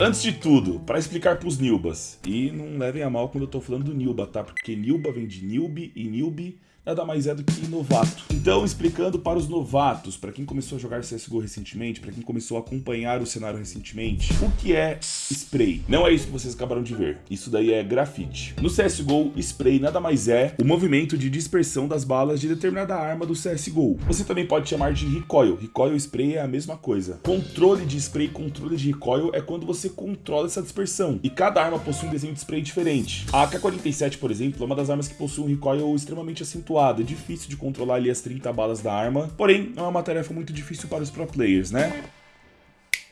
Antes de tudo, para explicar pros Nilbas, e não levem a mal quando eu tô falando do Nilba, tá? Porque Nilba vem de Nilbe e Nilbe nada mais é do que novato. Então, explicando para os novatos, para quem começou a jogar CSGO recentemente, para quem começou a acompanhar o cenário recentemente, o que é spray? Não é isso que vocês acabaram de ver. Isso daí é grafite. No CSGO, spray nada mais é o movimento de dispersão das balas de determinada arma do CSGO. Você também pode chamar de recoil. Recoil e spray é a mesma coisa. Controle de spray e controle de recoil é quando você controla essa dispersão. E cada arma possui um desenho de spray diferente. A AK-47, por exemplo, é uma das armas que possui um recoil extremamente acentuado é difícil de controlar ali as 30 balas da arma, porém é uma tarefa muito difícil para os pro players, né?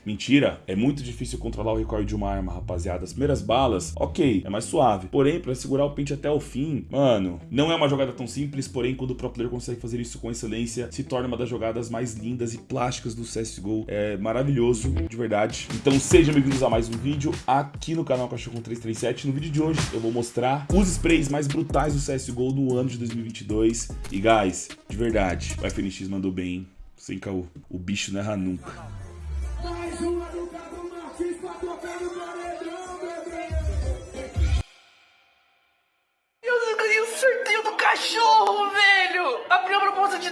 Mentira, é muito difícil controlar o recoil de uma arma, rapaziada. As primeiras balas, ok, é mais suave. Porém, para segurar o pente até o fim, mano, não é uma jogada tão simples, porém, quando o pro player consegue fazer isso com excelência, se torna uma das jogadas mais lindas e plásticas do CSGO. É maravilhoso, de verdade. Então sejam bem-vindos a mais um vídeo aqui no canal Cachorro 337. No vídeo de hoje eu vou mostrar os sprays mais brutais do CSGO no ano de 2022. E guys, de verdade, o FNX mandou bem, sem caô. O bicho não erra nunca.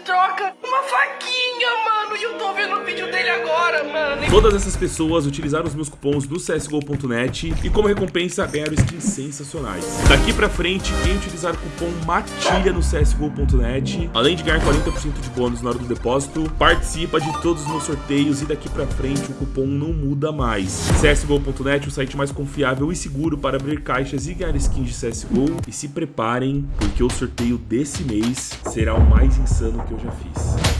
Troca, uma faquinha, mano! Eu tô vendo o vídeo dele agora, mano! Todas essas pessoas utilizaram os meus cupons do CSGO.net e como recompensa ganharam skins sensacionais. Daqui pra frente, quem utilizar o cupom MATILHA no CSGO.net, além de ganhar 40% de bônus na hora do depósito, participa de todos os meus sorteios e daqui pra frente o cupom não muda mais. CSGO.net, o site mais confiável e seguro para abrir caixas e ganhar skins de CSGO. E se preparem, porque o sorteio desse mês será o mais insano que eu já fiz.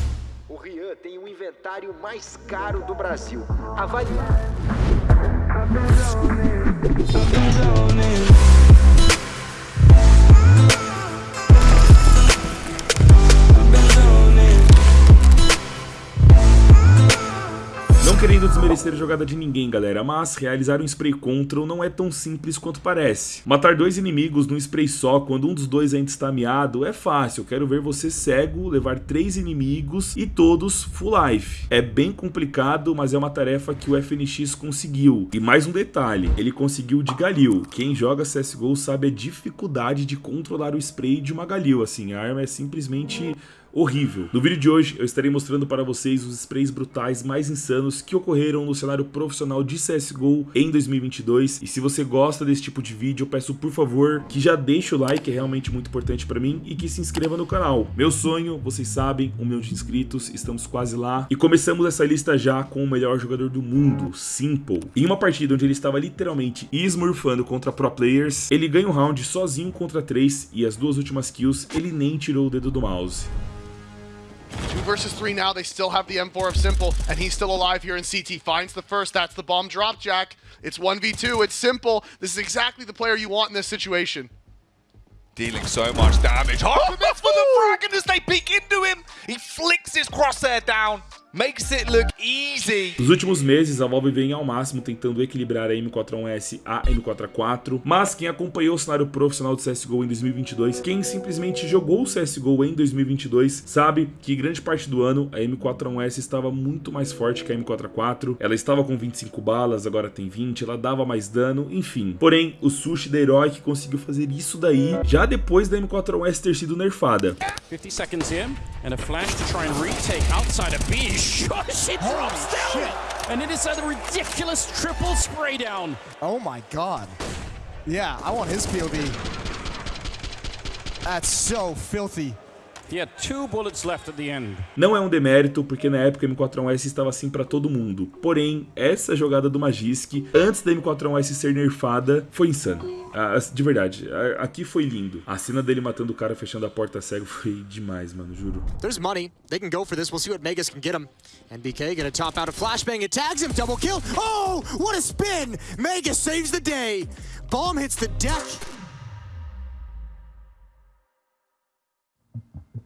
O inventário mais caro do Brasil. Avalie. A jogada de ninguém, galera, mas realizar um spray control não é tão simples quanto parece. Matar dois inimigos num spray só, quando um dos dois ainda está miado, é fácil. Quero ver você cego levar três inimigos e todos full life. É bem complicado, mas é uma tarefa que o FNX conseguiu. E mais um detalhe, ele conseguiu de Galil. Quem joga CSGO sabe a dificuldade de controlar o spray de uma Galil, assim, a arma é simplesmente horrível. No vídeo de hoje eu estarei mostrando para vocês os sprays brutais mais insanos que ocorreram no cenário profissional de CSGO em 2022 e se você gosta desse tipo de vídeo eu peço por favor que já deixe o like, é realmente muito importante para mim e que se inscreva no canal. Meu sonho, vocês sabem, um milhão de inscritos, estamos quase lá e começamos essa lista já com o melhor jogador do mundo, Simple. Em uma partida onde ele estava literalmente esmurfando contra pro players, ele ganha um round sozinho contra três e as duas últimas kills ele nem tirou o dedo do mouse. Two versus three now. They still have the M4 of Simple, and he's still alive here in CT. Finds the first. That's the bomb drop, Jack. It's 1v2. It's Simple. This is exactly the player you want in this situation. Dealing so much damage. Oh, oh, Harper for the frag, and as they peek into him, he flicks his crosshair down. Makes it look easy. Nos últimos meses, a Valve vem ao máximo tentando equilibrar a M4A1S a M4A4, mas quem acompanhou o cenário profissional do CSGO em 2022, quem simplesmente jogou o CSGO em 2022, sabe que grande parte do ano a M4A1S estava muito mais forte que a M4A4, ela estava com 25 balas, agora tem 20, ela dava mais dano, enfim. Porém, o Sushi da Heroic conseguiu fazer isso daí já depois da M4A1S ter sido nerfada. 50 seconds in, and a flash to try and retake outside of B. She drops down. Shit. And it is a ridiculous triple spray down. Oh my god. Yeah, I want his POV. That's so filthy. Não é um demérito, porque na época a M4A1S estava assim para todo mundo. Porém, essa jogada do Magisk, antes da M4A1S ser nerfada, foi insana. Ah, de verdade, aqui foi lindo. A cena dele matando o cara fechando a porta cego foi demais, mano, juro. There's money. They can go for this. We'll see what Megas can get him. And BK gonna top out a flashbang. It tags him. Double kill. Oh, what a spin. Megas saves the day. Bomb hits the deck.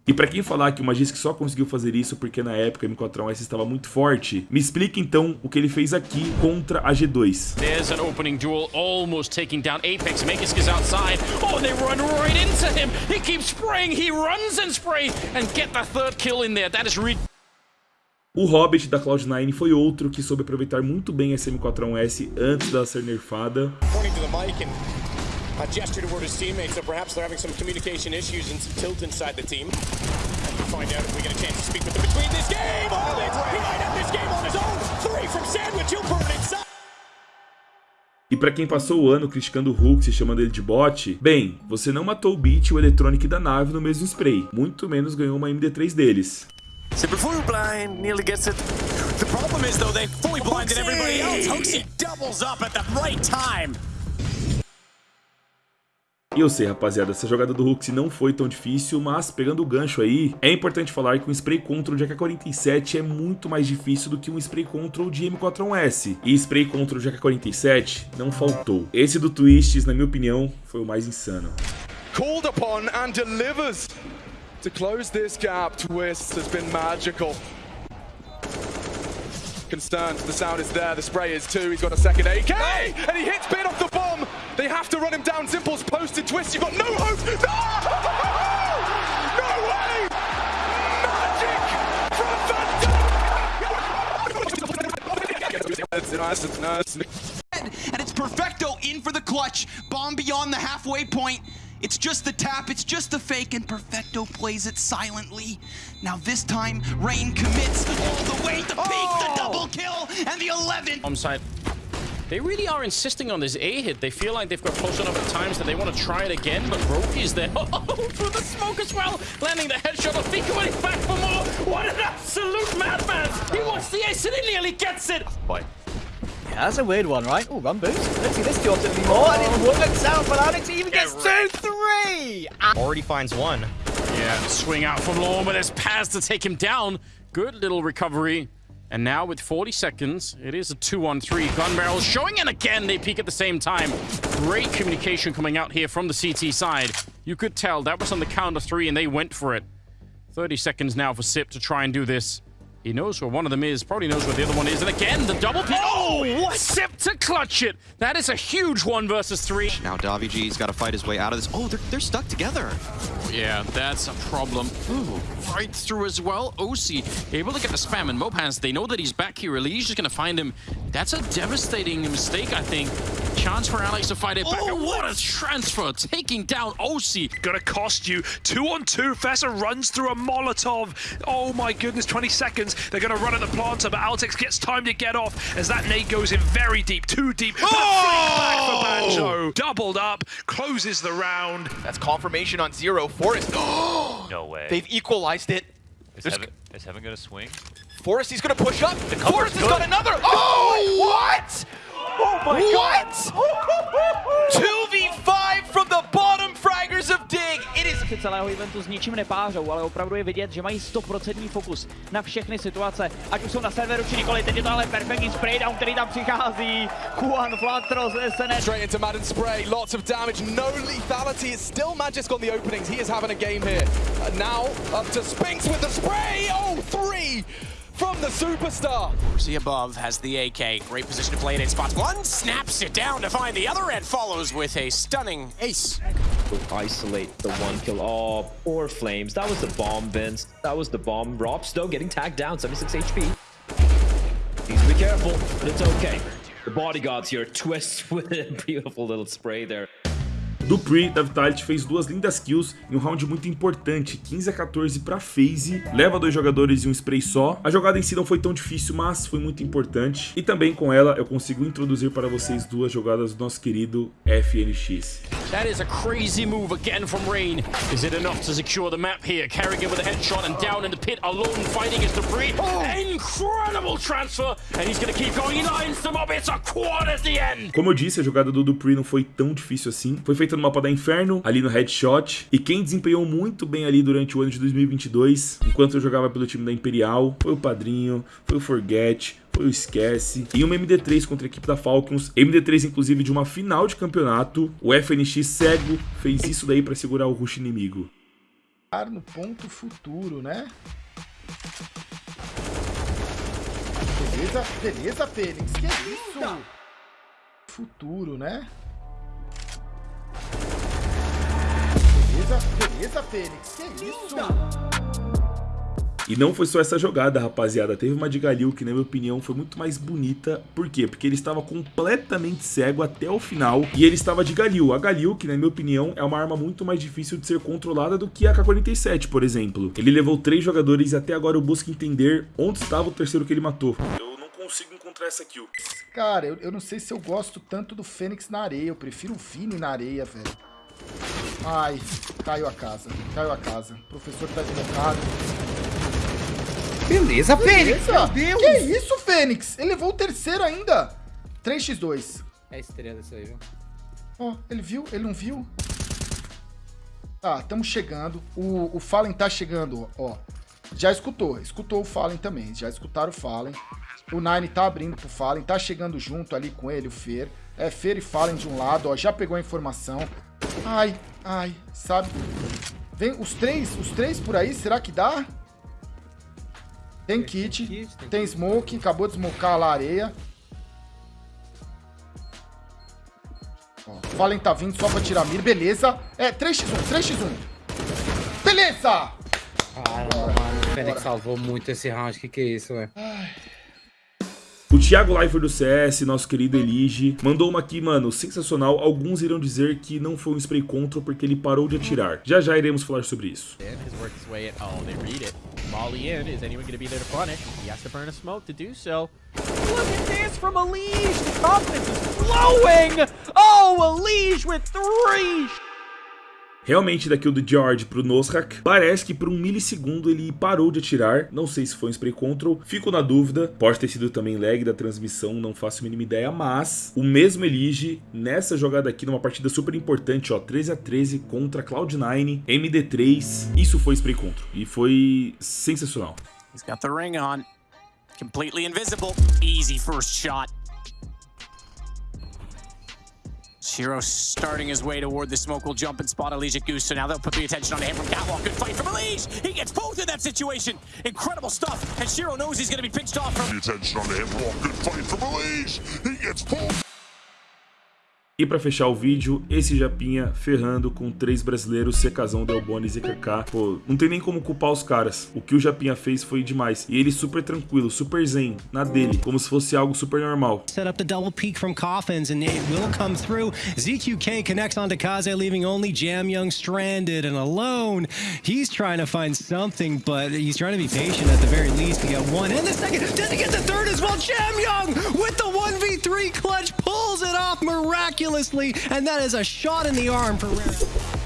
E para quem falar que o Magisk só conseguiu fazer isso porque na época o M4A1S estava muito forte, me explica então o que ele fez aqui contra a G2. There's an opening duel almost taking down Apex. Magisk is outside. Oh, they run right into him. He keeps spraying. He runs and spray and get the third kill in there. That is ridiculous. O Hobbit da Cloud9 foi outro que soube aproveitar muito bem essa M4A1S antes dela ser nerfada. Pointing to the mic and a gesture toward his teammates that perhaps they're having some communication issues and some tilt inside the team. And we'll find out if we get a chance to speak with them between this game. Hold it! He might have this game on his own. Three from Sandwich. He'll burn inside. E pra quem passou o ano criticando o Hulk e chamando ele de bot, bem, você não matou o Beat e o Electronic da nave no mesmo spray, muito menos ganhou uma MD3 deles. Super full blind, nearly gets it. The problem is though, they fully blinded everybody else. Hoaxy doubles up at the right time. E eu sei, rapaziada, essa jogada do Hulk não foi tão difícil, mas pegando o gancho aí, é importante falar que um spray control de AK-47 é muito mais difícil do que um spray control de M41S. E spray control de AK-47 não faltou. Esse do Twists, na minha opinião, foi o mais insano. Called upon and delivers to close this gap. Twist has been magical. Concerned, the sound is there, the spray is too, he's got a second AK, and he hits Bin off the bomb! They have to run him down, Simple's posted Twist, you've got no hope! No! No way! Magic from And it's Perfecto in for the clutch. Bomb beyond the halfway point. It's just the tap, it's just the fake, and Perfecto plays it silently. Now this time, Rain commits all the way, to peak, the oh! double kill, and the 11. Bomb side. They really are insisting on this A hit. They feel like they've got close enough at times that they want to try it again, but Roki's there. Oh, through the smoke as well. Landing the headshot of Fika when he's back for more. What an absolute madman. He wants the ace and he nearly gets it. Boy. Yeah, that's a weird one, right? Oh, run boost. Let's see this Jordan anymore, and it works out, but Alex even gets two, three! Ah. Already finds one. Yeah, swing out from Lorne, but there's Paz to take him down. Good little recovery. And now with 40 seconds, it is a 2-on-3. Gun barrels showing, and again, they peak at the same time. Great communication coming out here from the CT side. You could tell that was on the count of three, and they went for it. 30 seconds now for Sip to try and do this. He knows where one of them is, probably knows where the other one is, and again, the double pick. Oh, oh, what? Sip to clutch it. That is a huge one versus three. Now Davi G's got to fight his way out of this. Oh, they're, they're stuck together. Oh, yeah, that's a problem. Ooh, right through as well. OC able to get the spam, and Mopans, they know that he's back here. Lee's just going to find him. That's a devastating mistake, I think. Chance for Alex to fight it back. Oh, what a transfer, taking down OC. Gonna cost you. Two on two, Fessa runs through a Molotov. Oh my goodness, 20 seconds. They're gonna run at the planter, but Altex gets time to get off as that nade goes in very deep, too deep. Oh! back for oh! Banjo. Doubled up, closes the round. That's confirmation on zero. Forest. no way. They've equalized it. Is Heaven, is Heaven gonna swing? Forest, he's gonna push up. The Forest has got another. Oh, what? Oh my what? god! 2v5 Is... celého eventu s ničím nepářou, ale opravdu je vidět, že mají 100% fokus na všechny situace, ať už jsou na serveru či nikoli. Teď je to ale perfektní spraydown, který tam přichází. Juan Flatros, SNS. Straight into Madden spray, lots of damage, no lethality. It's still Magisk on the openings. He is having a game here. Uh, now up to Spinks with the spray. Oh, three from the superstar. See above has the AK. Great position to play it in spots. One snaps it down to find the other and follows with a stunning ace. Isolate the one kill. Oh, poor Flames. That was the bomb, Vince. That was the bomb. Rob's though getting tagged down, 76 HP. Needs to be careful, but it's okay. The bodyguards here twist with a beautiful little spray there. Dupree da Vitality fez duas lindas kills em um round muito importante, 15 a 14 para FaZe, leva dois jogadores e um spray só. A jogada em si não foi tão difícil, mas foi muito importante. E também com ela eu consigo introduzir para vocês duas jogadas do nosso querido FNX. That is a crazy move again from Rain. Is it enough to secure the map here? Carrigan with a headshot and down in the pit alone fighting his Dupree. Oh. Incredible transfer and he's gonna keep going. He lines them up. It's a quad at the end. Como eu disse, a jogada do Dupree não foi tão difícil assim. Foi feita no mapa da Inferno, ali no headshot. E quem desempenhou muito bem ali durante o ano de 2022, enquanto eu jogava pelo time da Imperial, foi o Padrinho, foi o Forget, Esquece, e uma MD3 contra a equipe da Falcons, MD3 inclusive de uma final de campeonato, o FNX cego fez isso daí para segurar o rush inimigo. No ponto futuro, né? Beleza, beleza, Fênix, que isso? Futuro, né? Beleza, beleza, Fênix, que isso? E não foi só essa jogada, rapaziada. Teve uma de Galil que, na minha opinião, foi muito mais bonita. Por quê? Porque ele estava completamente cego até o final e ele estava de Galil. A Galil, que na minha opinião, é uma arma muito mais difícil de ser controlada do que a K-47, por exemplo. Ele levou três jogadores e até agora eu busco entender onde estava o terceiro que ele matou. Eu não consigo encontrar essa kill. Cara, eu, eu não sei se eu gosto tanto do Fênix na areia. Eu prefiro o Vini na areia, velho. Ai, caiu a casa. Caiu a casa. O professor tá desmocado. Beleza, Fênix! Beleza? Meu Deus! Que isso, Fênix? Ele levou o terceiro ainda. 3x2. É estrela isso aí, viu? Ó, ele viu? Ele não viu? Tá, estamos chegando. O, o Fallen tá chegando, ó. Já escutou. Escutou o Fallen também. Já escutaram o Fallen. O Nine tá abrindo pro Fallen. Tá chegando junto ali com ele, o Fer. É Fer e Fallen de um lado, ó. Já pegou a informação. Ai, ai, sabe? Vem os três, os três por aí, será que dá? Tem kit, tem smoke, acabou de smocar lá a areia. Ó, Fallen tá vindo só pra tirar mira, beleza. É, 3x1, 3x1. Beleza! Caramba, mano. O Fênix salvou muito esse round. Que que é isso, velho? O Thiago Leifert do CS, nosso querido Elige, mandou uma aqui, mano, sensacional. Alguns irão dizer que não foi um spray control porque ele parou de atirar. Já já iremos falar sobre isso. Molly in. Smoke. Look at this from Elige. The confidence is flowing. Oh, Elige with three. Realmente, da kill do George pro Noshak, parece que por um milissegundo ele parou de atirar. Não sei se foi um spray control, fico na dúvida. Pode ter sido também lag da transmissão, não faço a mínima ideia. Mas o mesmo Elige, nessa jogada aqui, numa partida super importante, ó, 13 a 13 contra Cloud9, MD3. Isso foi spray control e foi sensacional. He's got the ring on. Completely invisible. Easy first shot. Shiro starting his way toward the smoke will jump and spot Elijah Goose, so now they'll put the attention on him from Catwalk. Good fight from Elige! He gets both in that situation! Incredible stuff, and Shiro knows he's gonna be pinched off from... The attention on him, Catwalk. good fight from Elige! He gets both! E pra fechar o vídeo, esse Japinha ferrando com três brasileiros, Secazão, Delbones e KK. Pô, não tem nem como culpar os caras. O que o Japinha fez foi demais. E ele super tranquilo, super zen, na dele, como se fosse algo super normal. Set up the double peek from Coffins and it will come through. ZQK connects onto Kaze, leaving only Jam Young stranded and alone. He's trying to find something, but he's trying to be patient at the very least to get one. And the second, doesn't get the third as well. Jam Young with the 1v3 clutch miraculously, and that is a shot in the arm for Rare.